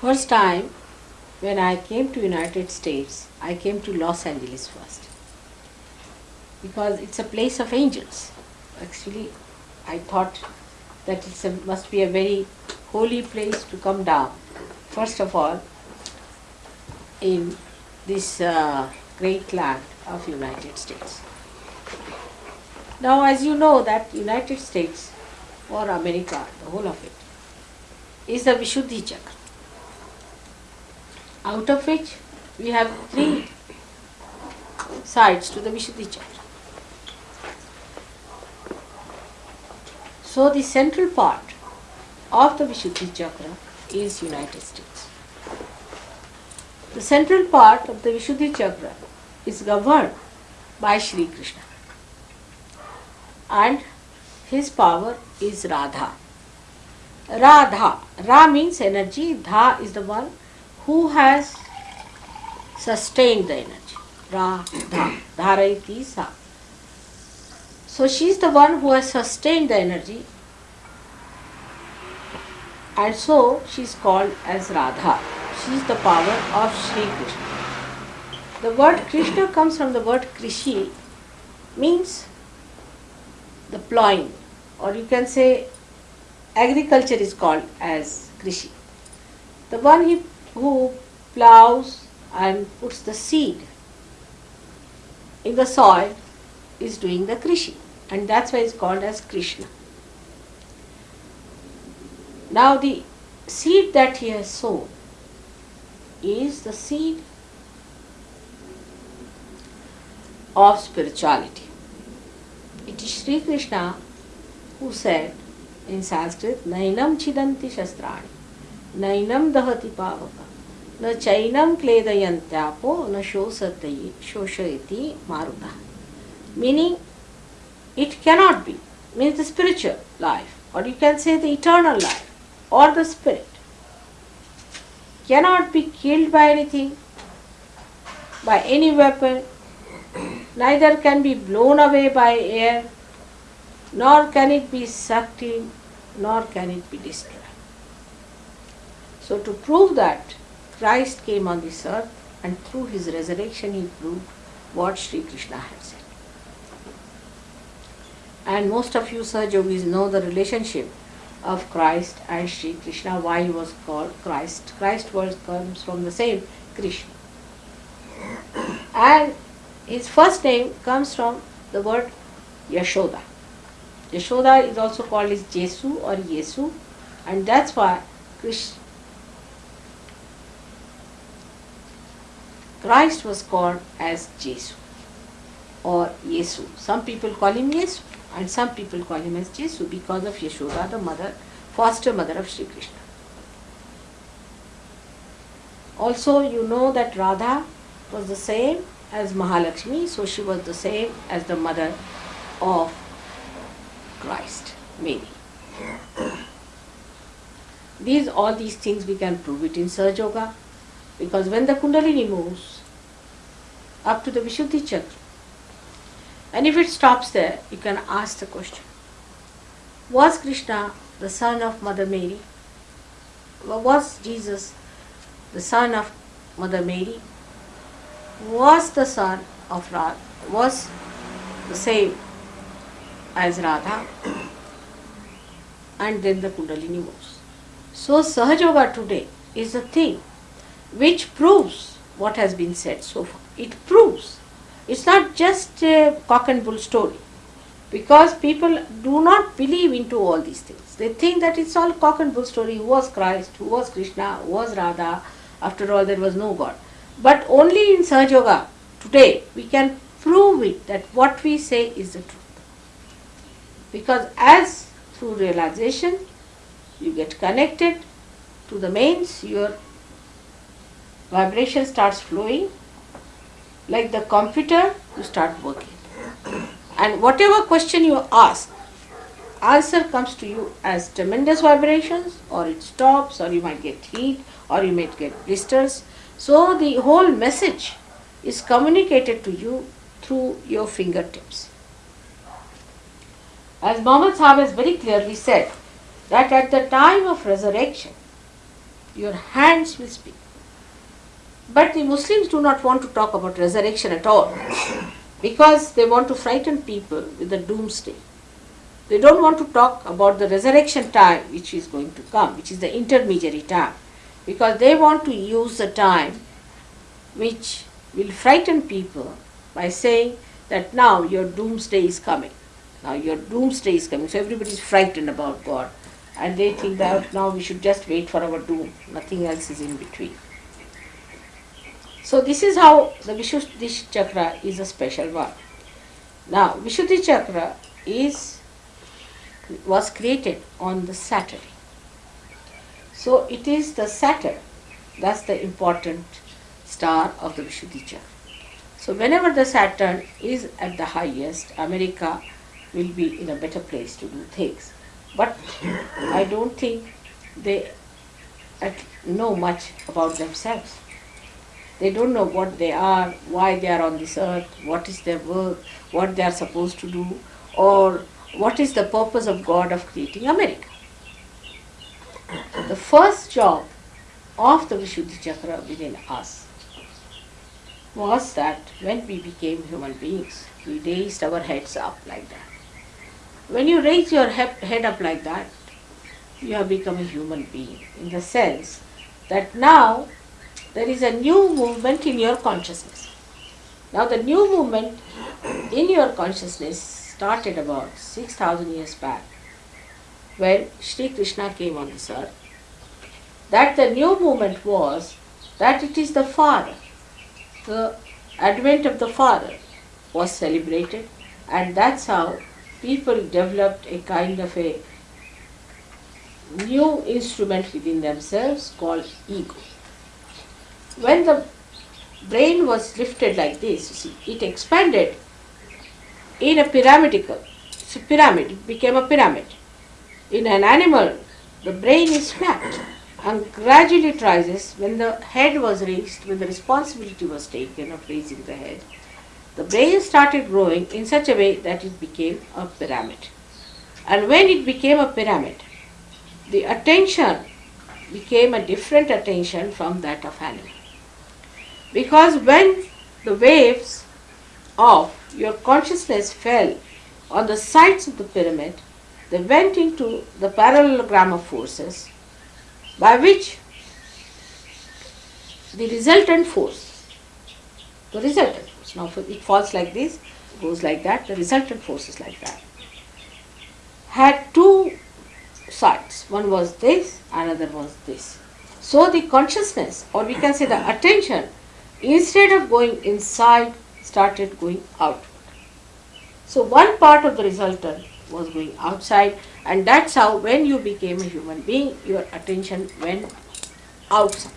First time when I came to United States, I came to Los Angeles first because it's a place of angels. Actually, I thought that it must be a very holy place to come down. First of all, in this uh, great land of United States. Now, as you know, that United States or America, the whole of it, is the Vishuddhi Chakra out of which we have three sides to the Vishuddhi Chakra. So the central part of the Vishuddhi Chakra is United States. The central part of the Vishuddhi Chakra is governed by Sri Krishna and his power is Radha. Radha. Ra means energy, Dha is the one who has sustained the energy. Ra, Dha, Dharayati Sa. So she is the one who has sustained the energy and so she is called as Radha. She is the power of Sri Krishna. The word Krishna comes from the word Krishi, means the plowing, or you can say agriculture is called as Krishi. The one he who plows and puts the seed in the soil is doing the krishi and that's why it's called as Krishna. Now the seed that he has sown is the seed of spirituality. It is Sri Krishna who said in Sanskrit, Nainam chindanti shastrani, Nainam dahati pavaka, न चैनम क्लेदयंत्यापो न शोषति शोषयति maruta meaning it cannot be means the spiritual life or you can say the eternal life or the spirit cannot be killed by anything by any weapon neither can be blown away by air nor can it be sucked in nor can it be destroyed so to prove that Christ came on this earth and through his resurrection he proved what Sri Krishna had said. And most of you Sahaja Yogis know the relationship of Christ and Sri Krishna, why he was called Christ. Christ was comes from the same Krishna. And his first name comes from the word Yashoda. Yashoda is also called as Jesu or Yesu and that's why Krishna Christ was called as Jesus or Yesu. Some people call him Yesu and some people call him as Jesu because of Yashoda, the mother, foster mother of Sri Krishna. Also, you know that Radha was the same as Mahalakshmi, so she was the same as the mother of Christ, Mary. These all these things we can prove it in Sahaja Yoga because when the Kundalini moves, up to the Vishuddhi Chakra. And if it stops there, you can ask the question Was Krishna the son of Mother Mary? Was Jesus the son of Mother Mary? Was the son of Radha? Was the same as Radha? And then the Kundalini moves. So Sahaja Yoga today is a thing which proves what has been said so far it proves. It's not just a cock and bull story because people do not believe into all these things. They think that it's all cock and bull story. Who was Christ? Who was Krishna? Who was Radha? After all, there was no God. But only in Sahaja Yoga today we can prove it that what we say is the truth. Because as through realization you get connected to the mains, your vibration starts flowing like the computer, you start working. And whatever question you ask, answer comes to you as tremendous vibrations, or it stops, or you might get heat, or you might get blisters. So the whole message is communicated to you through your fingertips. As Muhammad Sahib has very clearly said, that at the time of resurrection, your hands will speak. But the Muslims do not want to talk about resurrection at all because they want to frighten people with the doomsday. They don't want to talk about the resurrection time which is going to come, which is the intermediary time, because they want to use the time which will frighten people by saying that now your doomsday is coming. Now your doomsday is coming. So everybody is frightened about God and they think that now we should just wait for our doom. Nothing else is in between. So this is how the Vishuddhi chakra is a special one. Now Vishuddhi chakra is was created on the Saturday. So it is the Saturn, that's the important star of the Vishuddhi chakra. So whenever the Saturn is at the highest, America will be in a better place to do things. But I don't think they know much about themselves. They don't know what they are, why they are on this earth, what is their work, what they are supposed to do, or what is the purpose of God of creating America. The first job of the Vishuddhi Chakra within us was that when we became human beings, we raised our heads up like that. When you raise your head up like that, you have become a human being in the sense that now there is a new movement in your consciousness. Now the new movement in your consciousness started about 6000 years back when Sri Krishna came on this earth. That the new movement was that it is the Father. The advent of the Father was celebrated and that's how people developed a kind of a new instrument within themselves called ego. When the brain was lifted like this, you see, it expanded in a pyramidical, so pyramid, it became a pyramid. In an animal, the brain is flat and gradually it rises when the head was raised, when the responsibility was taken of raising the head the brain started growing in such a way that it became a pyramid. And when it became a pyramid, the attention became a different attention from that of animal. Because when the waves of your consciousness fell on the sides of the pyramid, they went into the parallelogram of forces by which the resultant force, the resultant force, now it falls like this, goes like that, the resultant force is like that. Had two sides, one was this, another was this. So the consciousness, or we can say the attention, instead of going inside, started going outward. So one part of the resultant was going outside, and that's how when you became a human being, your attention went outside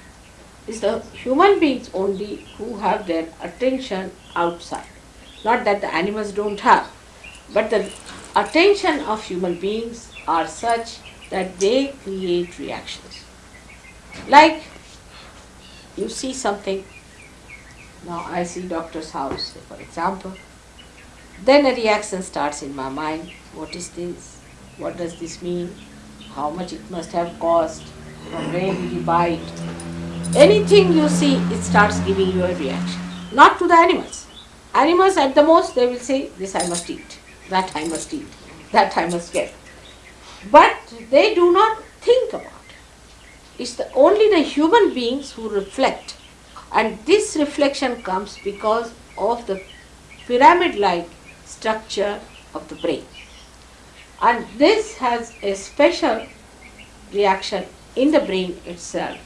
is the human beings only who have their attention outside. Not that the animals don't have, but the attention of human beings are such that they create reactions. Like you see something, now I see doctor's house, for example, then a reaction starts in my mind. What is this? What does this mean? How much it must have cost? From where did he buy it? Anything you see, it starts giving you a reaction. Not to the animals. Animals at the most, they will say, this I must eat, that I must eat, that I must get. But they do not think about it. It's the, only the human beings who reflect. And this reflection comes because of the pyramid-like structure of the brain. And this has a special reaction in the brain itself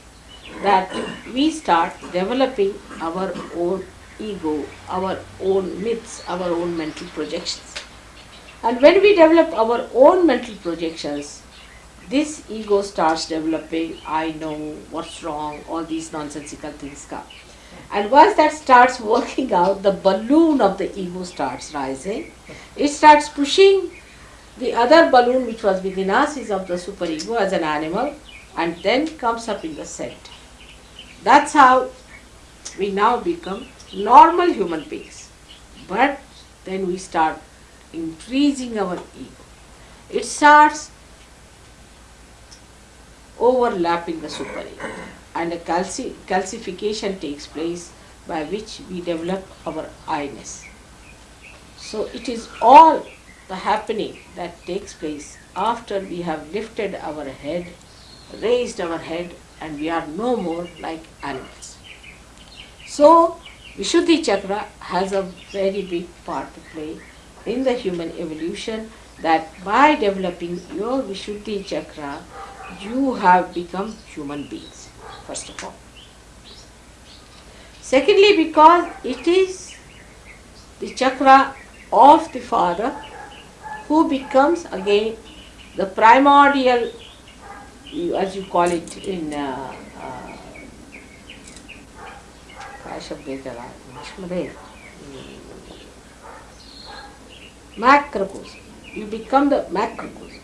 that we start developing our own ego, our own myths, our own mental projections. And when we develop our own mental projections, this ego starts developing, I know what's wrong, all these nonsensical things come. And once that starts working out, the balloon of the ego starts rising. It starts pushing the other balloon which was within us is of the superego as an animal and then comes up in the center. That's how we now become normal human beings. But then we start increasing our ego. It starts overlapping the super-ego and a calci- calcification takes place by which we develop our I-ness. So it is all the happening that takes place after we have lifted our head, raised our head, and we are no more like animals. So, Vishuddhi Chakra has a very big part to play in the human evolution that by developing your Vishuddhi Chakra, you have become human beings, first of all. Secondly, because it is the chakra of the father who becomes again the primordial, as you call it in uh, uh, macrocosm. You become the macrocosm.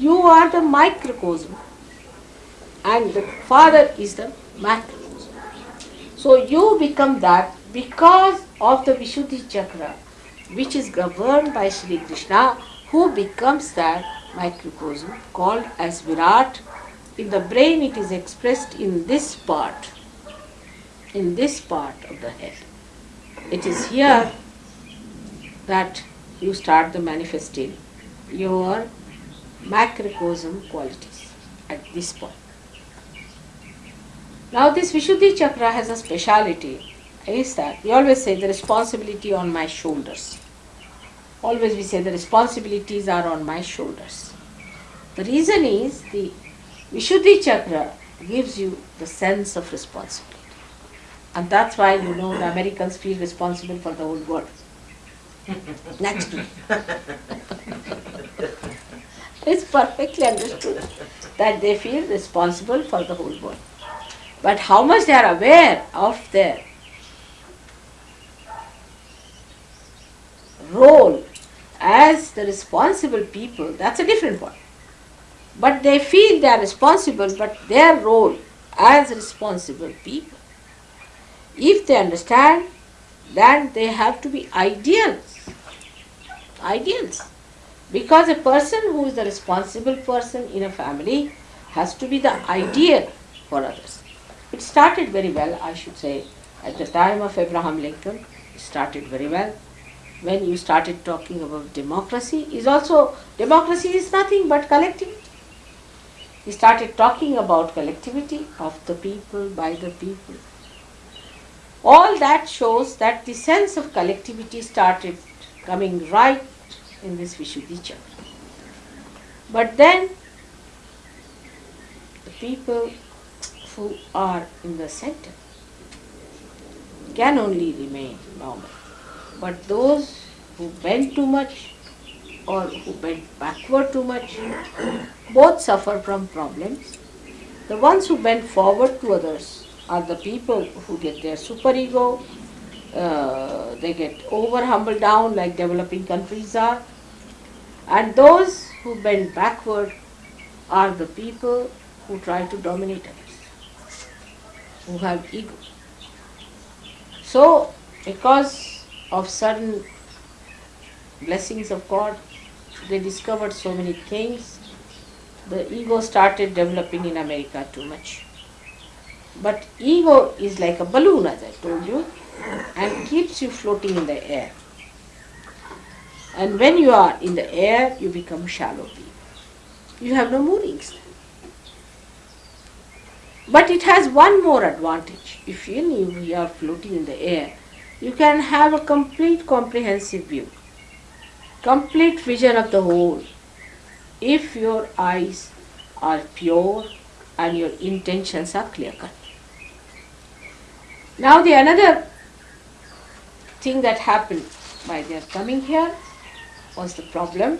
You are the microcosm and the father is the macrocosm. So you become that because of the Vishuddhi chakra which is governed by Sri Krishna who becomes that microcosm called as Virat. In the brain it is expressed in this part, in this part of the head. It is here that you start the manifesting your macrocosm qualities at this point. Now this Vishuddhi chakra has a speciality is that we always say the responsibility on my shoulders. Always we say the responsibilities are on my shoulders. The reason is the Vishuddhi chakra gives you the sense of responsibility. And that's why you know the Americans feel responsible for the whole world. Naturally. it's perfectly understood that they feel responsible for the whole world. But how much they are aware of their role as the responsible people, that's a different point. But they feel they are responsible, but their role as responsible people, if they understand, then they have to be ideals. Ideals. Because a person who is the responsible person in a family has to be the ideal for others. It started very well, I should say, at the time of Abraham Lincoln. It started very well. When you started talking about democracy, is also democracy is nothing but collectivity. He started talking about collectivity of the people by the people. All that shows that the sense of collectivity started coming right in this Vishuddhi chakra. But then the people who are in the center can only remain normal. But those who bend too much or who bend backward too much, both suffer from problems. The ones who bend forward to others are the people who get their superego, uh, they get over humbled down like developing countries are. And those who bend backward are the people who try to dominate others, who have ego. So, because of sudden blessings of God, they discovered so many things. The ego started developing in America too much. But ego is like a balloon, as I told you, and keeps you floating in the air. And when you are in the air, you become shallow. You have no moorings. But it has one more advantage. If you, you are floating in the air, you can have a complete comprehensive view, complete vision of the whole. If your eyes are pure and your intentions are clear cut. Now the another thing that happened by their coming here was the problem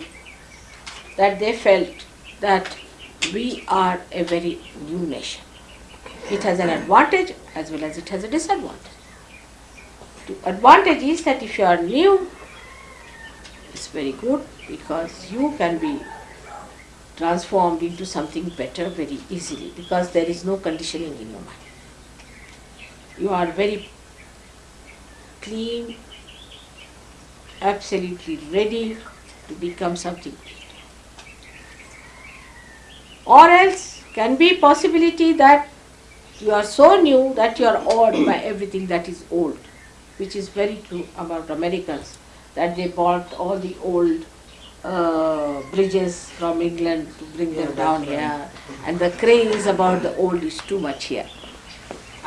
that they felt that we are a very new nation. It has an advantage as well as it has a disadvantage. The advantage is that if you are new, it's very good because you can be transformed into something better very easily because there is no conditioning in your mind. You are very clean, absolutely ready to become something. Or else can be possibility that you are so new that you are awed by everything that is old, which is very true about Americans, that they bought all the old uh, bridges from England to bring them down here, and the craze about the old is too much here.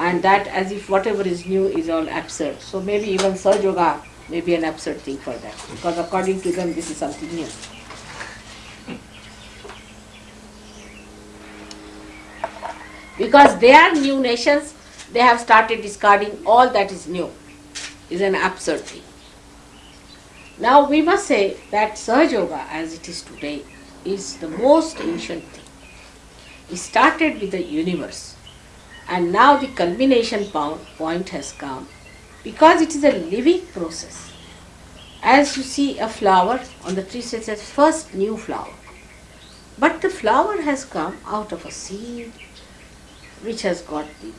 And that as if whatever is new is all absurd. So maybe even Sahaja Yoga may be an absurd thing for them, because according to them this is something new. Because they are new nations, they have started discarding all that is new. Is an absurd thing. Now we must say that Sahaja Yoga as it is today is the most ancient thing. It started with the universe and now the culmination point has come because it is a living process. As you see a flower on the tree, says first new flower. But the flower has come out of a seed which has got the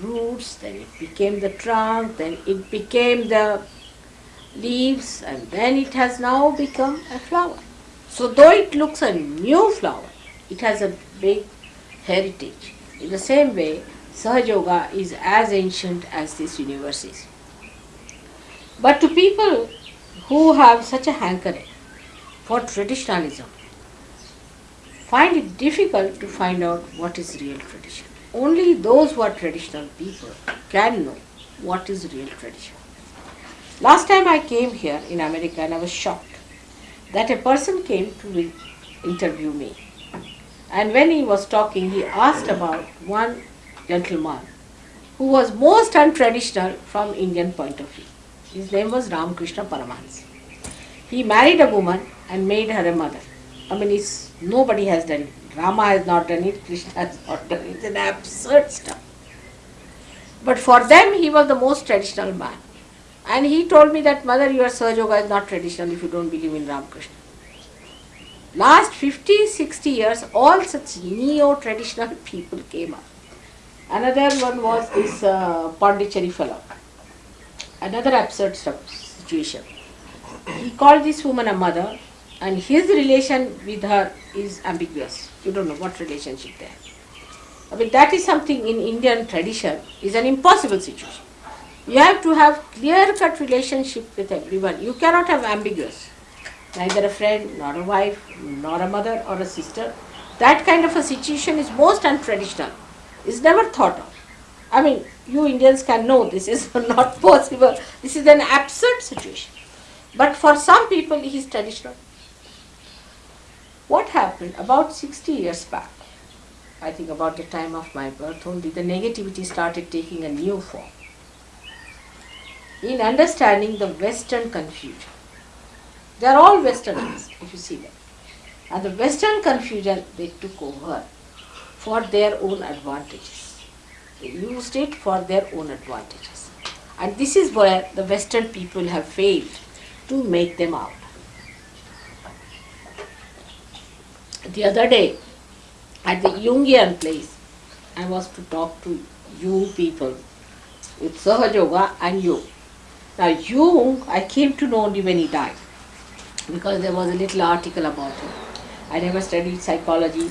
roots, then it became the trunk, then it became the leaves, and then it has now become a flower. So, though it looks a new flower, it has a big heritage. In the same way, Sahaja Yoga is as ancient as this universe is. But to people who have such a hankering for traditionalism, find it difficult to find out what is real tradition. Only those who are traditional people can know what is real tradition. Last time I came here in America and I was shocked that a person came to interview me. And when he was talking, he asked about one gentleman who was most untraditional from Indian point of view. His name was Ramakrishna Paramahansa. He married a woman and made her a mother. I mean, nobody has done it. Rama has not done it, Krishna has not done it. It's an absurd stuff. But for them, he was the most traditional man. And he told me that, Mother, your Sahaja Yoga is not traditional if you don't believe in Ramakrishna. Last 50, 60 years, all such neo-traditional people came up. Another one was this uh, Pondicherry fellow. Another absurd situation. He called this woman a mother and his relation with her is ambiguous. You don't know what relationship they have. I mean, that is something in Indian tradition is an impossible situation. You have to have clear-cut relationship with everyone. You cannot have ambiguous. Neither a friend, nor a wife, nor a mother or a sister. That kind of a situation is most untraditional. Is never thought of. I mean, you Indians can know this is not possible. This is an absurd situation. But for some people, it is traditional. What happened about 60 years back? I think about the time of my birth only, the negativity started taking a new form. In understanding the Western confusion, they are all Westerners, if you see them. And the Western confusion they took over for their own advantages. They used it for their own advantages. And this is where the Western people have failed to make them out. The other day, at the Jungian place, I was to talk to Jung people with Sahaja Yoga and Jung. Now Jung, I came to know only when he died because there was a little article about it. I never studied psychology.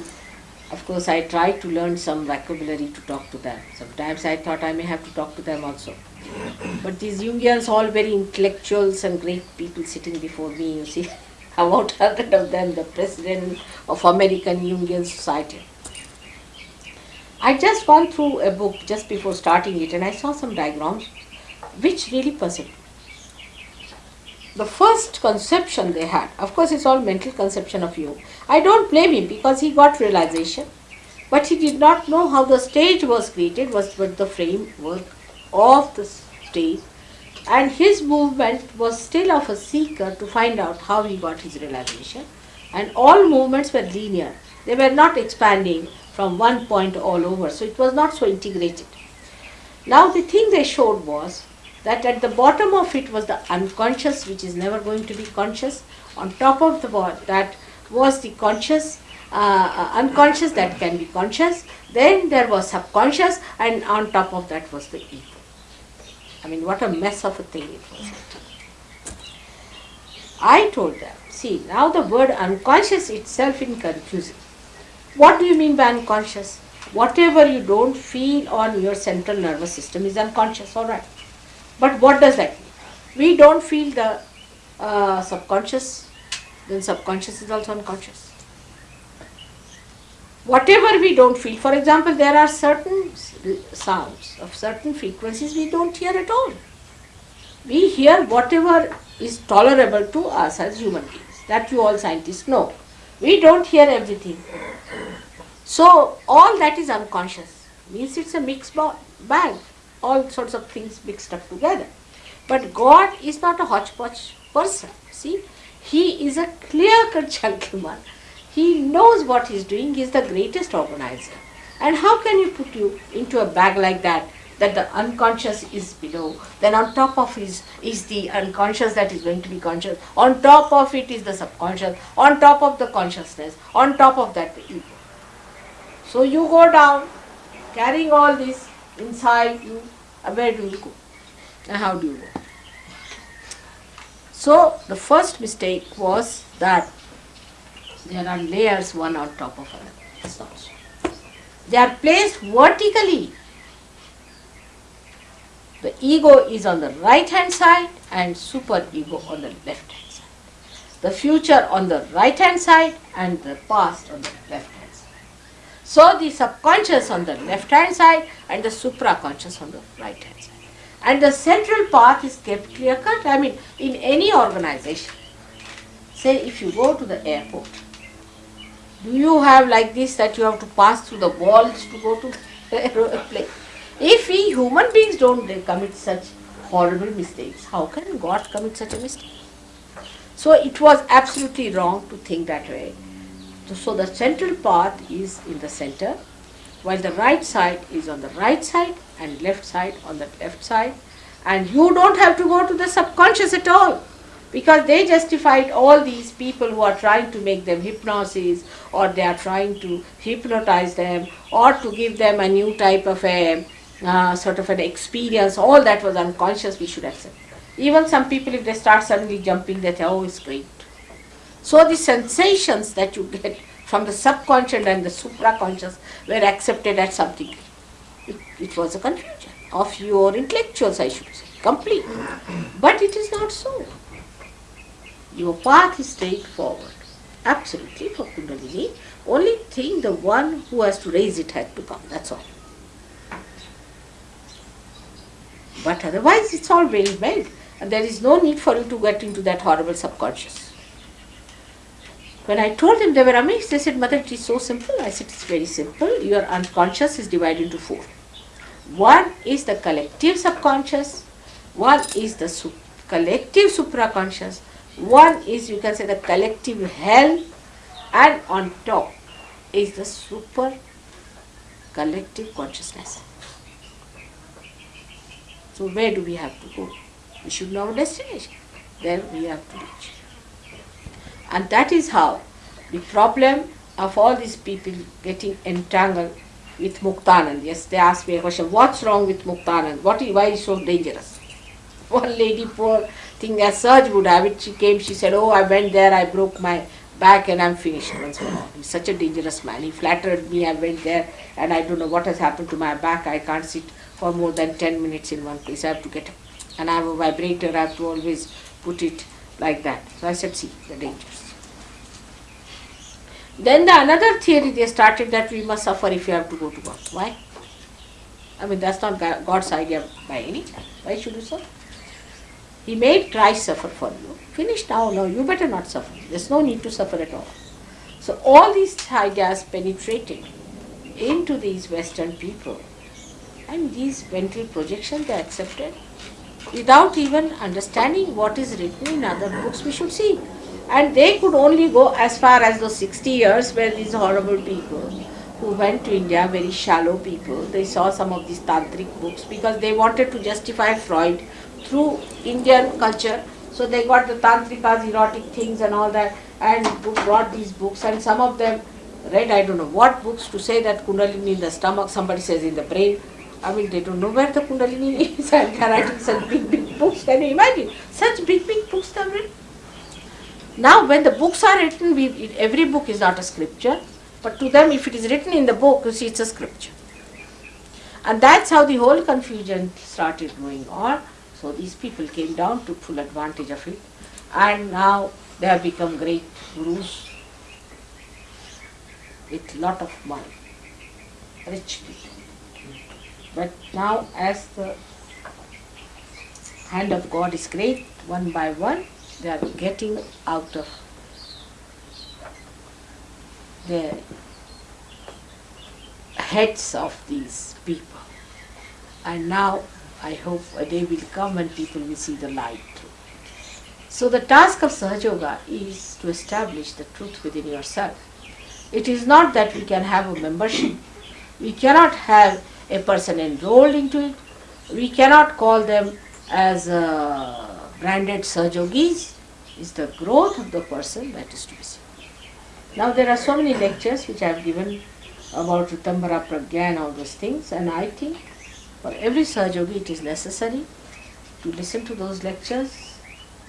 Of course, I tried to learn some vocabulary to talk to them. Sometimes I thought I may have to talk to them also. But these Jungians, all very intellectuals and great people sitting before me, you see, about hundred of them, the president of American Jungian Society. I just gone through a book just before starting it and I saw some diagrams which really puzzled me. The first conception they had, of course it's all mental conception of you. I don't blame him because he got realization, but he did not know how the stage was created, was but the framework of the stage and his movement was still of a seeker to find out how he got his realization and all movements were linear. They were not expanding from one point all over, so it was not so integrated. Now the thing they showed was that at the bottom of it was the unconscious which is never going to be conscious, on top of the that was the conscious, uh, uh, unconscious that can be conscious, then there was subconscious and on top of that was the ego. I mean what a mess of a thing it was. I told them, see now the word unconscious itself is confusing What do you mean by unconscious? Whatever you don't feel on your central nervous system is unconscious, alright. But what does that mean? We don't feel the uh, subconscious, then subconscious is also unconscious. Whatever we don't feel, for example, there are certain sounds of certain frequencies we don't hear at all. We hear whatever is tolerable to us as human beings. That you all scientists know. We don't hear everything. So all that is unconscious. Means it's a mixed bag. All sorts of things mixed up together. But God is not a hodgepodge person. See, He is a clear-cut gentleman. He knows what He's doing. He is the greatest organizer. And how can you put you into a bag like that that the unconscious is below. Then on top of is is the unconscious that is going to be conscious. On top of it is the subconscious. On top of the consciousness. On top of that the ego. So you go down carrying all this inside you. Where do you go? And how do you go? So the first mistake was that there are layers one on top of another. It's not so. They are placed vertically the ego is on the right hand side and super ego on the left hand side. The future on the right hand side and the past on the left. So the subconscious on the left hand side and the supraconscious on the right hand side. And the central path is kept clear cut. I mean, in any organization, say if you go to the airport, do you have like this that you have to pass through the walls to go to the aeroplane? If we human beings don't commit such horrible mistakes, how can God commit such a mistake? So it was absolutely wrong to think that way. So the central path is in the center, while the right side is on the right side and left side on the left side. And you don't have to go to the subconscious at all because they justified all these people who are trying to make them hypnosis or they are trying to hypnotize them or to give them a new type of a uh, sort of an experience, all that was unconscious, we should accept. Even some people, if they start suddenly jumping, they say, oh, it's great. So the sensations that you get from the subconscious and the supraconscious were accepted at something. It, it was a confusion of your intellectuals, I should say, complete. But it is not so. Your path is straightforward. Absolutely for Kundalini. Only thing the one who has to raise it has to come, that's all. But otherwise it's all very well. And there is no need for you to get into that horrible subconscious. When I told them, they were amazed. They said, Mother, it is so simple. I said, it's very simple. Your unconscious is divided into four. One is the collective subconscious. One is the su collective supraconscious. One is, you can say, the collective hell. And on top is the super collective consciousness. So where do we have to go? We should know our destination. There we have to reach. And that is how the problem of all these people getting entangled with Muktanand. Yes, they asked me a question, what's wrong with Muktanand? What is, why is so dangerous? One lady, poor thing, as Serge would have it, she came, she said, oh, I went there, I broke my back and I'm finished once for all. He's such a dangerous man. He flattered me, I went there and I don't know what has happened to my back, I can't sit for more than 10 minutes in one place. I have to get up. and I have a vibrator, I have to always put it like that. So I said, see, the dangers. Then the another theory they started that we must suffer if you have to go to God. Why? I mean, that's not God's idea by any chance. Why should you suffer? He made Christ suffer for you. Finished now, no, you better not suffer. There's no need to suffer at all. So all these ideas penetrated into these Western people and these mental projections they accepted without even understanding what is written in other books we should see. And they could only go as far as those 60 years where these horrible people who went to India, very shallow people, they saw some of these tantric books because they wanted to justify Freud through Indian culture. So they got the tantrikas, erotic things and all that and brought these books and some of them read, I don't know what books to say that Kundalini in the stomach, somebody says in the brain, I mean, they don't know where the Kundalini is and writing such big, big books. Can you imagine? Such big, big books they've written. Now, when the books are written, we, every book is not a scripture, But to them, if it is written in the book, you see, it's a scripture. And that's how the whole confusion started going on. So these people came down, took full advantage of it, and now they have become great gurus with lot of money, rich people. But now, as the hand of God is great, one by one, they are getting out of the heads of these people. And now I hope a day will come when people will see the light. So the task of Sahaja Yoga is to establish the truth within yourself. It is not that we can have a membership. We cannot have a person enrolled into it. We cannot call them as uh, branded Sahajogis. It's the growth of the person that is to be seen. Now there are so many lectures which I have given about Ritambara Pragya and all those things and I think for every Sahajogi it is necessary to listen to those lectures,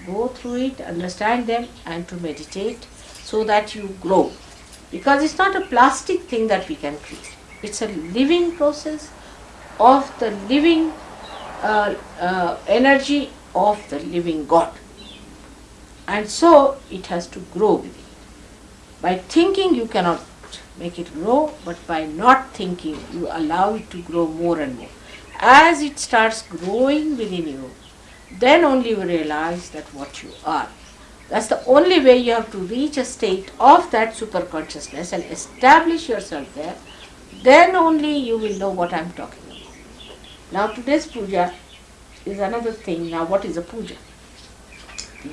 go through it, understand them and to meditate so that you grow. Because it's not a plastic thing that we can create. It's a living process of the living uh, uh, energy of the living God. And so it has to grow within. By thinking you cannot make it grow, but by not thinking you allow it to grow more and more. As it starts growing within you, then only you realize that what you are. That's the only way you have to reach a state of that super consciousness and establish yourself there. Then only you will know what I'm talking about. Now today's puja is another thing. Now what is a puja?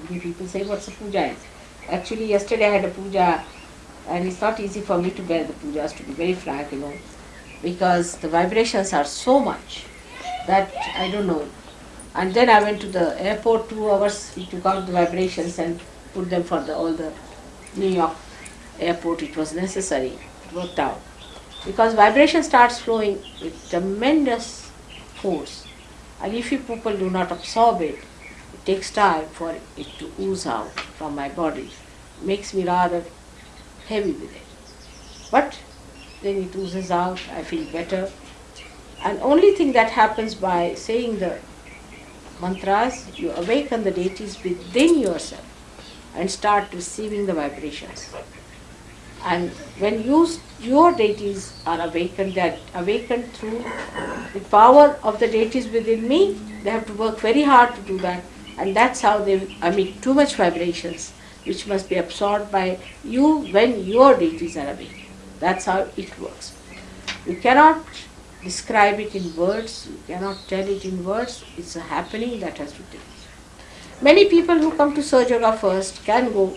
People say what's a puja is. Actually yesterday I had a puja and it's not easy for me to bear the pujas to be very frank, you know, because the vibrations are so much that I don't know. And then I went to the airport two hours, we took out the vibrations and put them for the, all the New York airport. It was necessary, it worked out. Because vibration starts flowing with tremendous force. And if you people do not absorb it, it takes time for it to ooze out from my body. It makes me rather heavy with it. But then it oozes out, I feel better. And only thing that happens by saying the mantras, you awaken the deities within yourself and start receiving the vibrations. And when you, your deities are awakened, they are awakened through the power of the deities within me. They have to work very hard to do that. And that's how they emit too much vibrations, which must be absorbed by you when your deities are awakened. That's how it works. You cannot describe it in words, you cannot tell it in words, it's a happening that has to take place. Many people who come to Sahaja Yoga first can go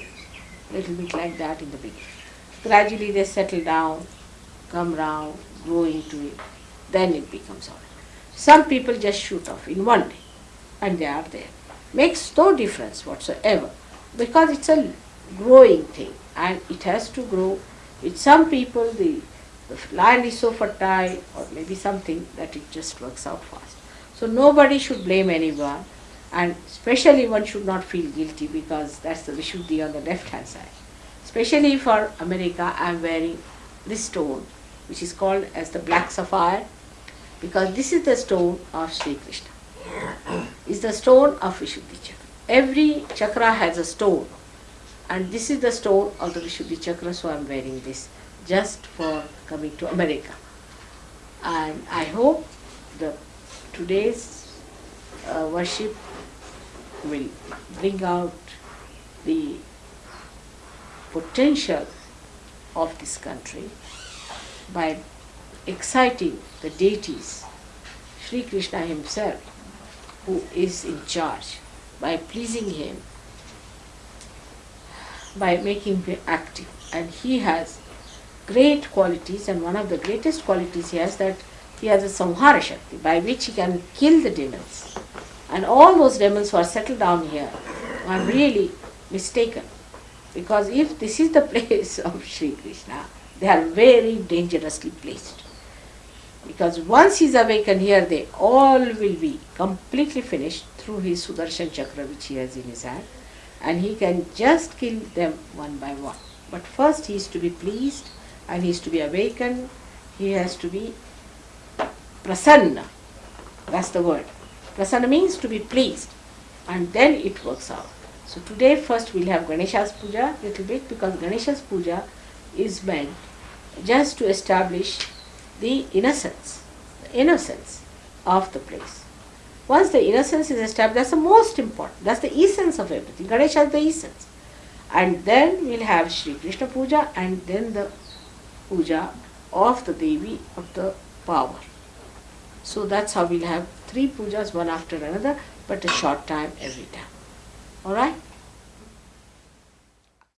a little bit like that in the beginning. Gradually they settle down, come round, grow into it, then it becomes alright. Some people just shoot off in one day and they are there. Makes no difference whatsoever because it's a growing thing and it has to grow. With some people the the land is so fertile or maybe something that it just works out fast. So nobody should blame anyone and especially one should not feel guilty because that's the Vishuddhi on the left hand side. Especially for America I am wearing this stone which is called as the black sapphire because this is the stone of Sri Krishna. Is the stone of Vishuddhi chakra. Every chakra has a stone and this is the stone of the Vishuddhi chakra so I am wearing this just for coming to America. And I hope the today's uh, worship will bring out the potential of this country by exciting the deities, Sri Krishna himself, who is in charge, by pleasing him, by making him active. And he has great qualities and one of the greatest qualities he has that he has a samhara shakti by which he can kill the demons. And all those demons who are settled down here are really mistaken. Because if this is the place of Sri Krishna, they are very dangerously placed. Because once he is awakened here, they all will be completely finished through his Sudarshan Chakra which he has in his hand. And he can just kill them one by one. But first he is to be pleased and he is to be awakened, he has to be prasanna. That's the word. Prasanna means to be pleased, and then it works out. So today first we'll have Ganesha's puja little bit because Ganesha's puja is meant just to establish the innocence, the innocence of the place. Once the innocence is established, that's the most important. That's the essence of everything. Ganesha is the essence. And then we'll have Sri Krishna puja and then the puja of the Devi of the power. So that's how we'll have three pujas one after another, but a short time every time. Alright?